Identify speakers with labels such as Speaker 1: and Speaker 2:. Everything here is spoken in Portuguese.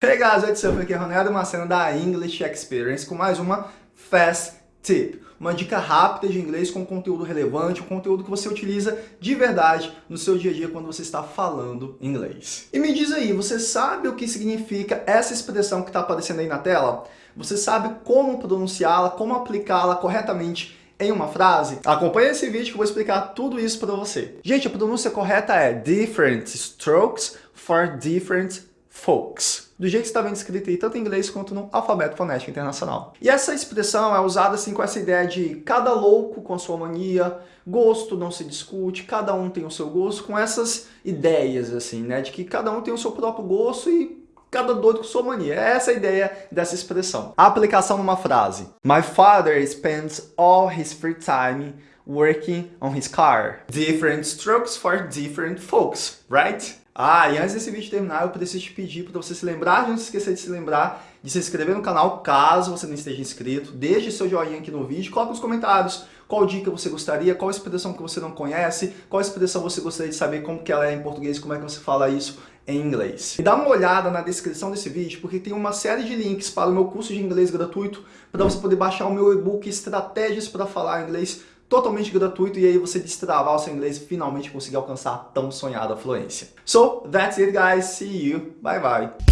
Speaker 1: Hey guys, what's up? Aqui é Ronaldo Macena da English Experience com mais uma Fast Tip. Uma dica rápida de inglês com conteúdo relevante, um conteúdo que você utiliza de verdade no seu dia a dia quando você está falando inglês. E me diz aí, você sabe o que significa essa expressão que está aparecendo aí na tela? Você sabe como pronunciá-la, como aplicá-la corretamente em uma frase? Acompanhe esse vídeo que eu vou explicar tudo isso para você. Gente, a pronúncia correta é different strokes for different folks do jeito que está vendo escrito aí, tanto em inglês quanto no alfabeto fonético internacional. E essa expressão é usada assim com essa ideia de cada louco com a sua mania, gosto não se discute, cada um tem o seu gosto, com essas ideias assim, né, de que cada um tem o seu próprio gosto e cada doido com sua mania. É essa a ideia dessa expressão. A aplicação numa frase. My father spends all his free time working on his car. Different strokes for different folks, right? Ah, e antes desse vídeo terminar, eu preciso te pedir para você se lembrar, não se esquecer de se lembrar de se inscrever no canal, caso você não esteja inscrito. Deixe seu joinha aqui no vídeo, coloque nos comentários qual dica você gostaria, qual expressão que você não conhece, qual expressão você gostaria de saber como que ela é em português, como é que você fala isso em inglês. E dá uma olhada na descrição desse vídeo, porque tem uma série de links para o meu curso de inglês gratuito, para você poder baixar o meu e-book Estratégias para Falar Inglês totalmente gratuito e aí você destravar o seu inglês e finalmente conseguir alcançar a tão sonhada fluência. So, that's it guys, see you, bye bye!